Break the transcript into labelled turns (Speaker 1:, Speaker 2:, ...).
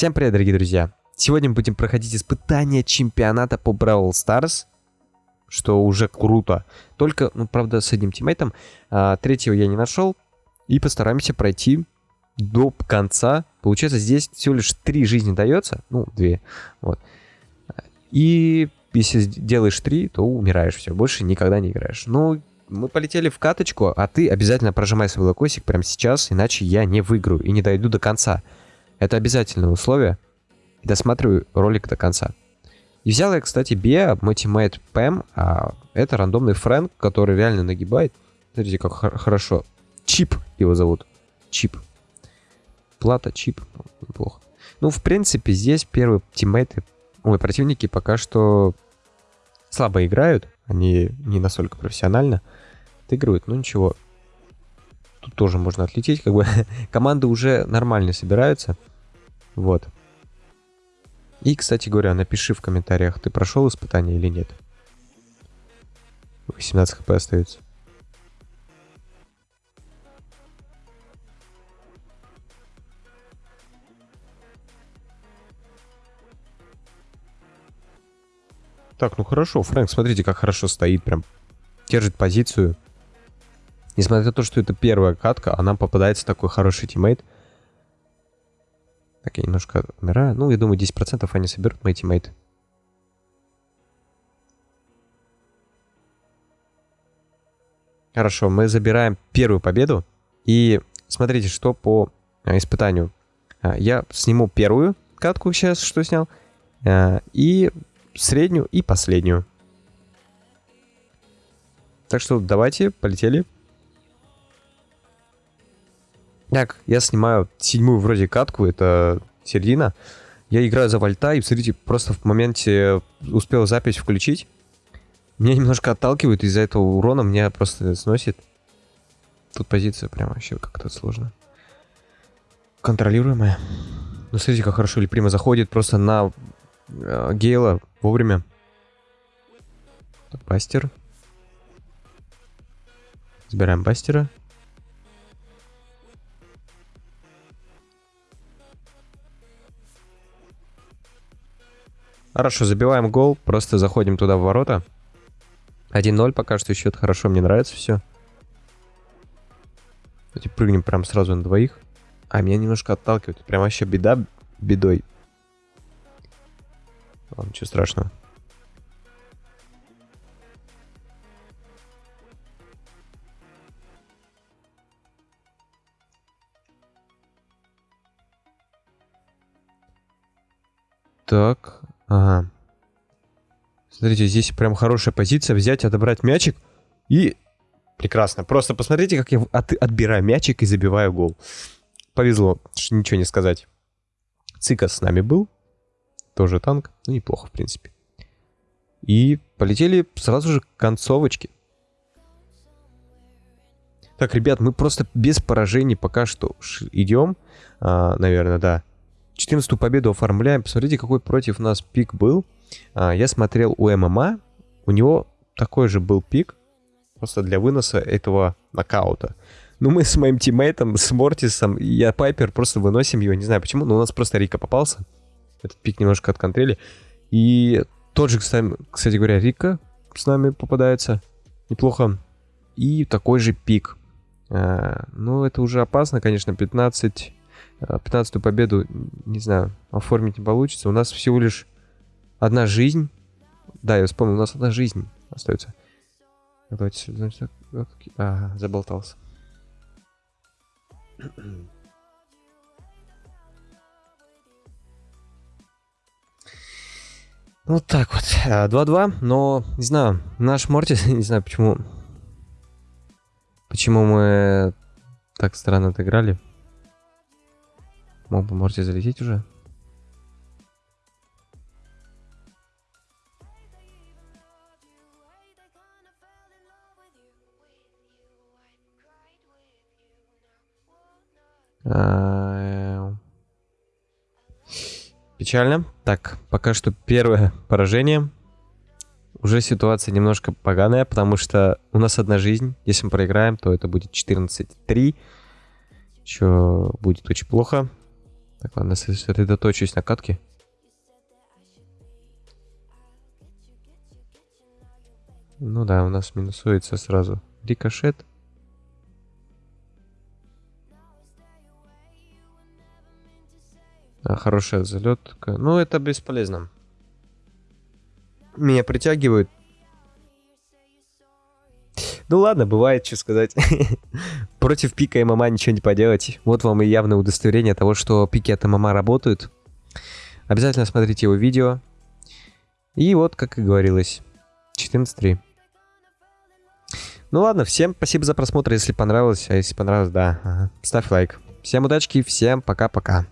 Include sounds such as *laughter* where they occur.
Speaker 1: Всем привет, дорогие друзья! Сегодня мы будем проходить испытание чемпионата по Brawl Stars, что уже круто. Только, ну, правда, с одним тиммейтом. А, третьего я не нашел. И постараемся пройти до конца. Получается, здесь всего лишь три жизни дается. Ну, две. Вот. И если делаешь три, то умираешь. Все, больше никогда не играешь. Ну, мы полетели в каточку, а ты обязательно прожимай свой локосик прямо сейчас, иначе я не выиграю и не дойду до конца. Это обязательное условие. Досматриваю ролик до конца. И взял я, кстати, Беа, мой тиммейт Пэм, а это рандомный Фрэнк, который реально нагибает. Смотрите, как хорошо. Чип его зовут. Чип. Плата, чип. Неплохо. Ну, в принципе, здесь первые тиммейты, ой, противники пока что слабо играют. Они не настолько профессионально отыгрывают, но ничего. Тут тоже можно отлететь, как бы *laughs* команды уже нормально собираются. Вот. И, кстати говоря, напиши в комментариях, ты прошел испытание или нет. 18 хп остается. Так, ну хорошо, Фрэнк, смотрите, как хорошо стоит, прям держит позицию. Несмотря на то, что это первая катка, а нам попадается такой хороший тиммейт. Так, я немножко умираю. Ну, я думаю, 10% они соберут мои тиммейты. Хорошо, мы забираем первую победу. И смотрите, что по а, испытанию. А, я сниму первую катку сейчас, что снял. А, и среднюю и последнюю. Так что давайте, полетели. Так, я снимаю седьмую вроде катку, это середина. Я играю за вольта, и, смотрите, просто в моменте успел запись включить. Меня немножко отталкивает, из-за этого урона меня просто сносит. Тут позиция прям вообще как-то сложно. Контролируемая. Ну, смотрите, как хорошо Липрима заходит просто на э, Гейла вовремя. Бастер. Забираем Бастера. Хорошо, забиваем гол, просто заходим туда в ворота. 1-0 пока что счет хорошо, мне нравится все. Давайте прыгнем прям сразу на двоих. А, меня немножко отталкивает. Прям вообще беда бедой. Ладно, ничего страшного. Так, ага. Смотрите, здесь прям хорошая позиция. Взять, отобрать мячик и... Прекрасно. Просто посмотрите, как я от... отбираю мячик и забиваю гол. Повезло, ничего не сказать. Цика с нами был. Тоже танк. Ну, неплохо, в принципе. И полетели сразу же к концовочке. Так, ребят, мы просто без поражений пока что идем. А, наверное, да. 14 победу оформляем. Посмотрите, какой против нас пик был. А, я смотрел у ММА. У него такой же был пик. Просто для выноса этого нокаута. Ну, мы с моим тиммейтом, с Мортисом, я Пайпер, просто выносим его. Не знаю почему, но у нас просто Рика попался. Этот пик немножко отконтрели. И тот же, кстати, кстати говоря, Рика с нами попадается. Неплохо. И такой же пик. А, ну, это уже опасно, конечно, 15... 15 а, победу, не знаю, оформить не получится. У нас всего лишь одна жизнь. Да, я вспомнил, у нас одна жизнь остается. Давайте сюда. А, заболтался. *clears throat* Вот так вот. 2-2, а, но, не знаю, наш Мортис, *laughs* не знаю, почему... Почему мы так странно отыграли. Мог бы Мортис залететь уже? А, печально. Так, пока что первое поражение. Уже ситуация немножко поганая, потому что у нас одна жизнь. Если мы проиграем, то это будет 14-3. Что будет очень плохо. Так, ладно, сосредоточусь на катке. Ну да, у нас минусуется сразу рикошет. А, хорошая залетка. Ну, это бесполезно. Меня притягивают. Ну ладно, бывает, что сказать. *laughs* Против пика ММА ничего не поделать. Вот вам и явное удостоверение того, что пики от ММА работают. Обязательно смотрите его видео. И вот, как и говорилось, 14.3. Ну ладно, всем спасибо за просмотр, если понравилось. А если понравилось, да, ага. ставь лайк. Всем удачки, всем пока-пока.